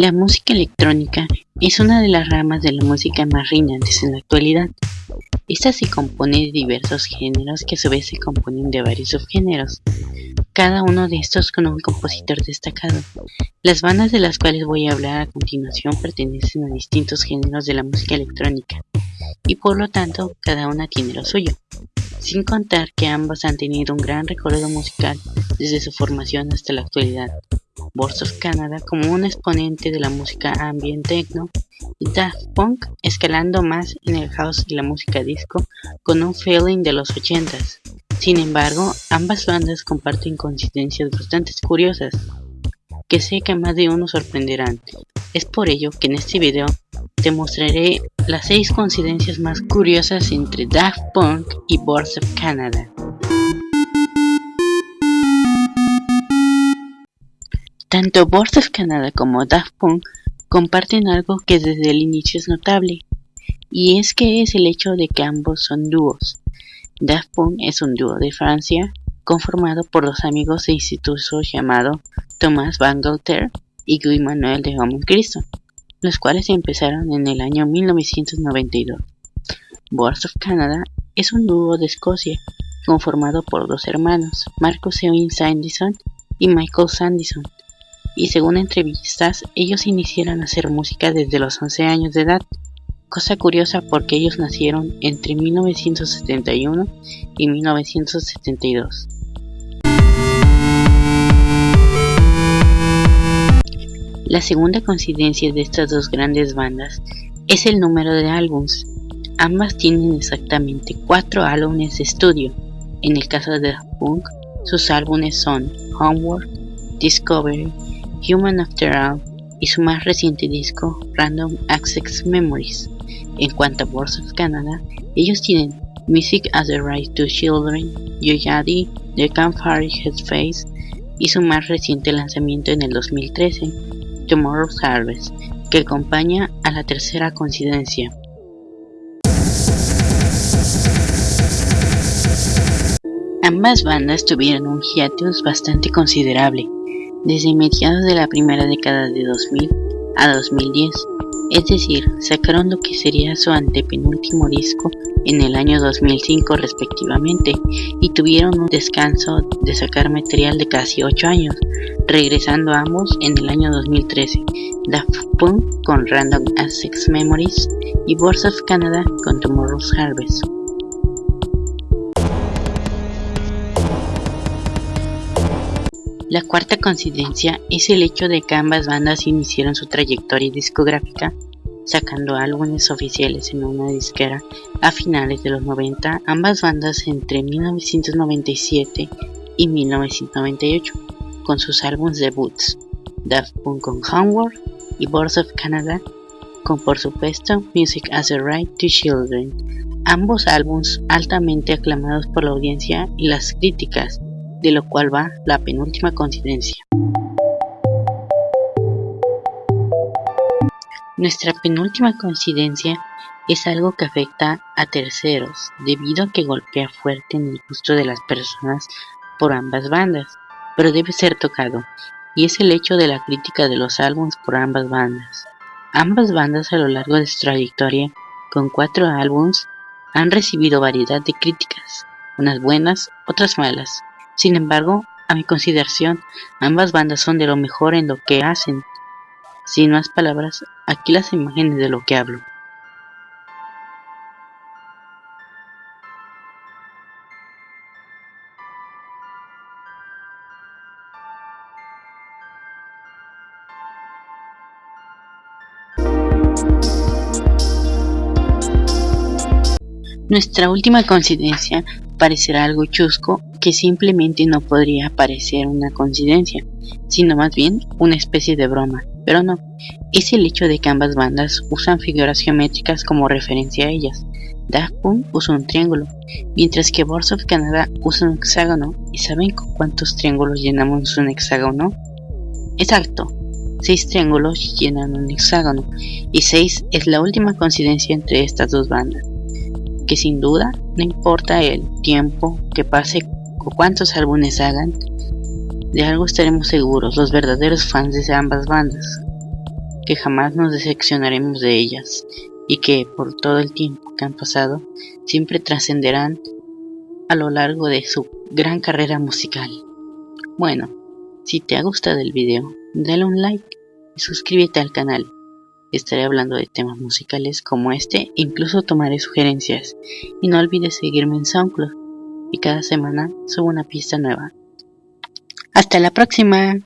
La música electrónica es una de las ramas de la música más reinantes en la actualidad. Esta se compone de diversos géneros que a su vez se componen de varios subgéneros, cada uno de estos con un compositor destacado. Las bandas de las cuales voy a hablar a continuación pertenecen a distintos géneros de la música electrónica, y por lo tanto cada una tiene lo suyo, sin contar que ambas han tenido un gran recorrido musical desde su formación hasta la actualidad. Boards of Canada como un exponente de la música ambient techno y Daft Punk escalando más en el house y la música disco con un feeling de los 80s. Sin embargo, ambas bandas comparten coincidencias bastante curiosas que sé que más de uno sorprenderán. Es por ello que en este video te mostraré las 6 coincidencias más curiosas entre Daft Punk y Boards of Canada. Tanto Boards of Canada como Daft Punk comparten algo que desde el inicio es notable, y es que es el hecho de que ambos son dúos. Daft Punk es un dúo de Francia conformado por dos amigos de instituto llamado Thomas Bangalter y Guy Manuel de Homem Cristo, los cuales empezaron en el año 1992. Boards of Canada es un dúo de Escocia conformado por dos hermanos, Marcus Ewing Sandison y Michael Sandison, y según entrevistas, ellos iniciaron a hacer música desde los 11 años de edad, cosa curiosa porque ellos nacieron entre 1971 y 1972. La segunda coincidencia de estas dos grandes bandas es el número de álbums. Ambas tienen exactamente cuatro álbumes de estudio. En el caso de Punk, sus álbumes son Homework, Discovery, Human After All y su más reciente disco Random Access Memories. En cuanto a Boards of Canada, ellos tienen Music as a Right to Children, Yoyadi, The Campfire Headspace y su más reciente lanzamiento en el 2013, Tomorrow's Harvest, que acompaña a la tercera coincidencia. Ambas bandas tuvieron un hiatus bastante considerable, desde mediados de la primera década de 2000 a 2010, es decir, sacaron lo que sería su antepenúltimo disco en el año 2005 respectivamente y tuvieron un descanso de sacar material de casi 8 años, regresando ambos en el año 2013, Daft Punk con Random Access Memories y Boards of Canada con Tomorrow's Harvest. La cuarta coincidencia es el hecho de que ambas bandas iniciaron su trayectoria discográfica sacando álbumes oficiales en una disquera a finales de los 90, ambas bandas entre 1997 y 1998, con sus álbumes debuts, Daft Punk con Homework y Boards of Canada, con por supuesto Music as a Right to Children, ambos álbumes altamente aclamados por la audiencia y las críticas, de lo cual va la penúltima coincidencia. Nuestra penúltima coincidencia es algo que afecta a terceros, debido a que golpea fuerte en el gusto de las personas por ambas bandas, pero debe ser tocado, y es el hecho de la crítica de los álbumes por ambas bandas. Ambas bandas a lo largo de su trayectoria, con cuatro álbumes, han recibido variedad de críticas, unas buenas, otras malas, sin embargo, a mi consideración, ambas bandas son de lo mejor en lo que hacen. Sin más palabras, aquí las imágenes de lo que hablo. Nuestra última coincidencia parecerá algo chusco que simplemente no podría parecer una coincidencia, sino más bien una especie de broma, pero no, es el hecho de que ambas bandas usan figuras geométricas como referencia a ellas. Daft Punk usa un triángulo, mientras que Boards of Canada usa un hexágono. ¿Y saben con cuántos triángulos llenamos un hexágono? Exacto, 6 triángulos llenan un hexágono, y 6 es la última coincidencia entre estas dos bandas que sin duda, no importa el tiempo que pase o cuántos álbumes hagan, de algo estaremos seguros los verdaderos fans de ambas bandas. que jamás nos decepcionaremos de ellas y que por todo el tiempo que han pasado siempre trascenderán a lo largo de su gran carrera musical. Bueno, si te ha gustado el video, dale un like y suscríbete al canal. Estaré hablando de temas musicales como este, incluso tomaré sugerencias. Y no olvides seguirme en SoundCloud y cada semana subo una pista nueva. Hasta la próxima.